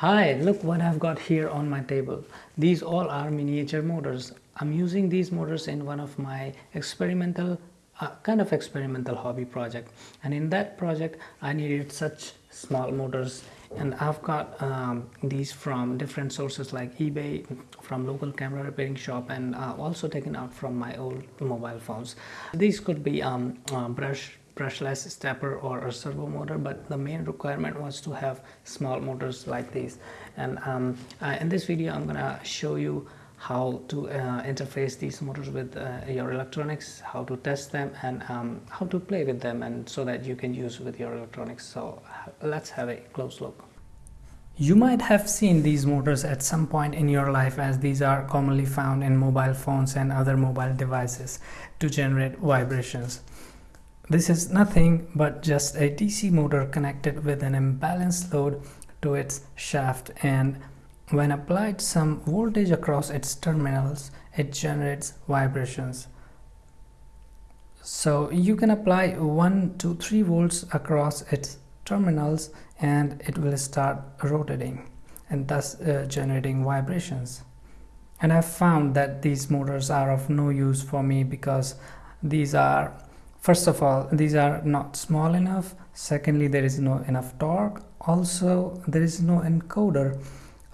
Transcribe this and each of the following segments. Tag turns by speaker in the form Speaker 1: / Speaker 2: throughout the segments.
Speaker 1: Hi, look what I've got here on my table. These all are miniature motors. I'm using these motors in one of my experimental, uh, kind of experimental hobby project. And in that project, I needed such small motors and I've got um, these from different sources like eBay, from local camera repairing shop and uh, also taken out from my old mobile phones. These could be um, uh, brush brushless stepper or a servo motor but the main requirement was to have small motors like these. And um, uh, in this video I'm gonna show you how to uh, interface these motors with uh, your electronics how to test them and um, how to play with them and so that you can use with your electronics. So let's have a close look. You might have seen these motors at some point in your life as these are commonly found in mobile phones and other mobile devices to generate vibrations this is nothing but just a DC motor connected with an imbalanced load to its shaft and when applied some voltage across its terminals it generates vibrations. So you can apply 1 to 3 volts across its terminals and it will start rotating and thus uh, generating vibrations. And I've found that these motors are of no use for me because these are first of all these are not small enough. Secondly there is no enough torque. Also there is no encoder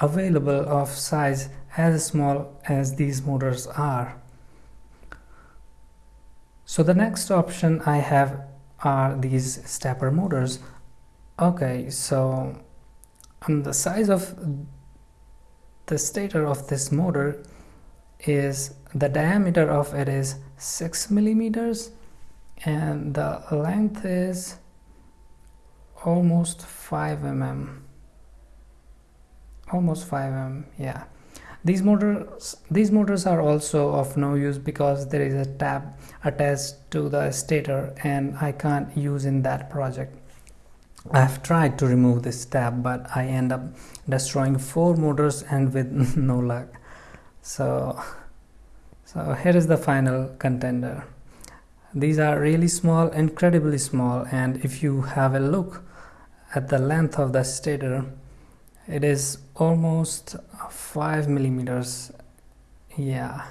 Speaker 1: available of size as small as these motors are. So the next option I have are these stepper motors. Okay so um, the size of the stator of this motor is the diameter of it is 6 millimeters and the length is almost 5 mm almost 5 mm yeah. These motors these motors are also of no use because there is a tab attached to the stator and I can't use in that project. I've tried to remove this tab but I end up destroying four motors and with no luck. So so here is the final contender these are really small incredibly small and if you have a look at the length of the stator it is almost 5 millimeters. Yeah.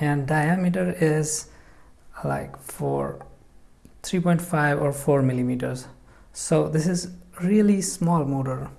Speaker 1: And diameter is like for 3.5 or 4 millimeters. So this is really small motor.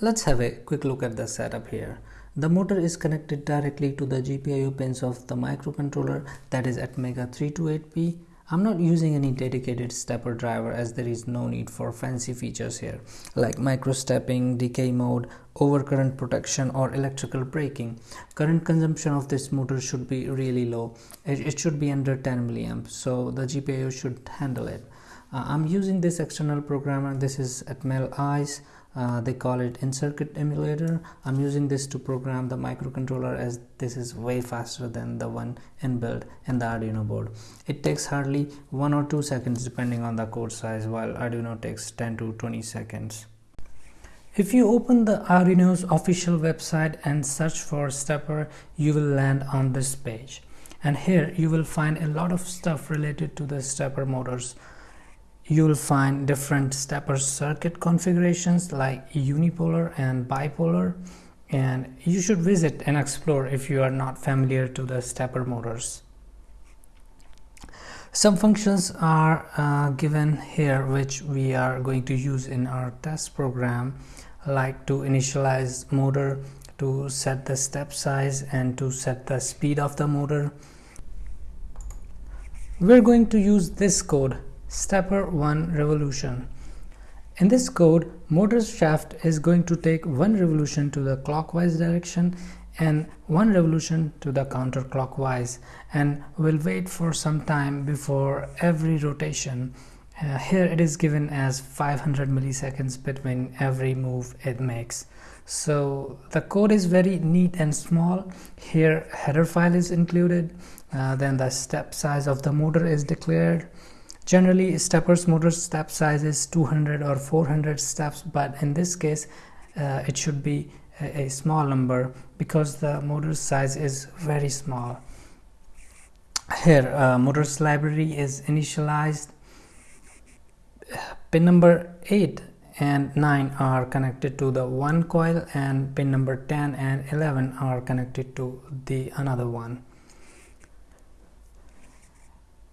Speaker 1: Let's have a quick look at the setup here the motor is connected directly to the GPIO pins of the microcontroller that is Atmega 328P. I'm not using any dedicated stepper driver as there is no need for fancy features here like micro stepping, decay mode, overcurrent protection or electrical braking. Current consumption of this motor should be really low. It, it should be under 10 milliamps so the GPIO should handle it. Uh, I'm using this external programmer. This is Atmel-ICE uh, they call it in-circuit emulator. I'm using this to program the microcontroller as this is way faster than the one inbuilt in the arduino board. It takes hardly one or two seconds depending on the code size while arduino takes 10 to 20 seconds. If you open the Arduino's official website and search for stepper, you will land on this page. And here you will find a lot of stuff related to the stepper motors you will find different stepper circuit configurations like unipolar and bipolar and you should visit and explore if you are not familiar to the stepper motors. Some functions are uh, given here which we are going to use in our test program like to initialize motor, to set the step size and to set the speed of the motor. We're going to use this code stepper 1 revolution. In this code, motor's shaft is going to take one revolution to the clockwise direction and one revolution to the counterclockwise and will wait for some time before every rotation. Uh, here it is given as 500 milliseconds between every move it makes. So the code is very neat and small. Here header file is included. Uh, then the step size of the motor is declared Generally, steppers motor step size is 200 or 400 steps, but in this case, uh, it should be a, a, small number because the motor size is very small. Here, uh, motors library is initialized. pin number 8 and 9 are connected to the one coil and pin number 10 and 11 are connected to the another one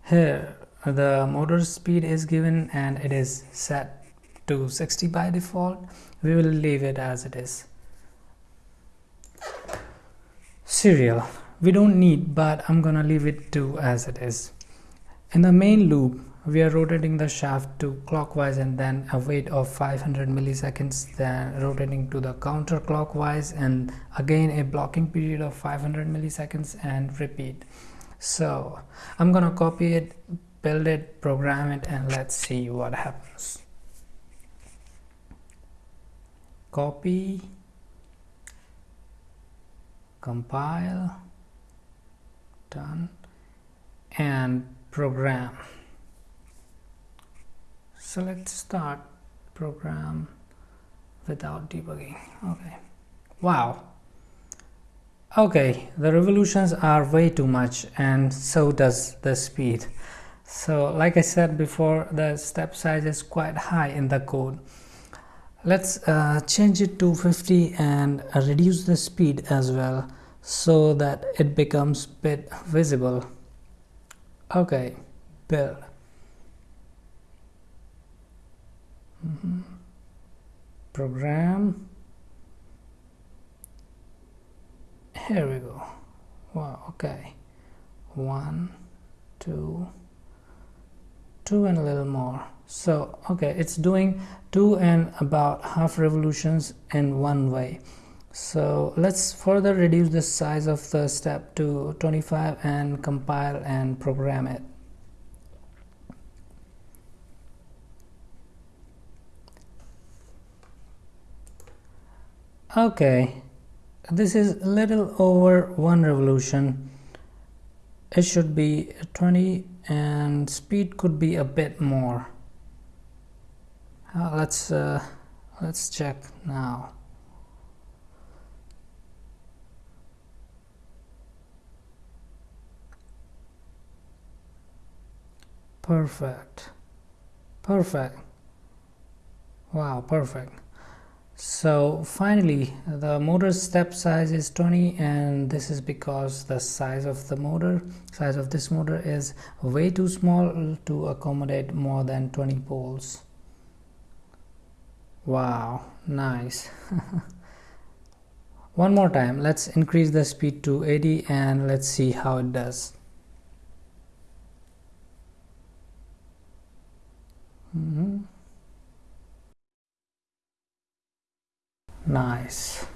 Speaker 1: here the motor speed is given and it is set to 60 by default. We will leave it as it is. Serial. We don't need but I'm gonna leave it to as it is. In the main loop we are rotating the shaft to clockwise and then a wait of 500 milliseconds then rotating to the counterclockwise and again a blocking period of 500 milliseconds and repeat. So I'm gonna copy it build it program it and let's see what happens. Copy. Compile. Done. And program. So let's start program without debugging. Okay. Wow. Okay. The revolutions are way too much and so does the speed so like I said before the step size is quite high in the code. Let's uh, change it to 50 and uh, reduce the speed as well so that it becomes bit visible. Okay build. Mm -hmm. program. Here we go. Wow okay. One two two and a little more. So okay it's doing two and about half revolutions in one way. So let's further reduce the size of the step to 25 and compile and program it. Okay this is a little over one revolution it should be 20 and speed could be a bit more. Uh, let's uh, let's check now. Perfect. Perfect. Wow perfect so finally the motor step size is 20 and this is because the size of the motor size of this motor is way too small to accommodate more than 20 poles. Wow nice. One more time let's increase the speed to 80 and let's see how it does mm -hmm. Nice.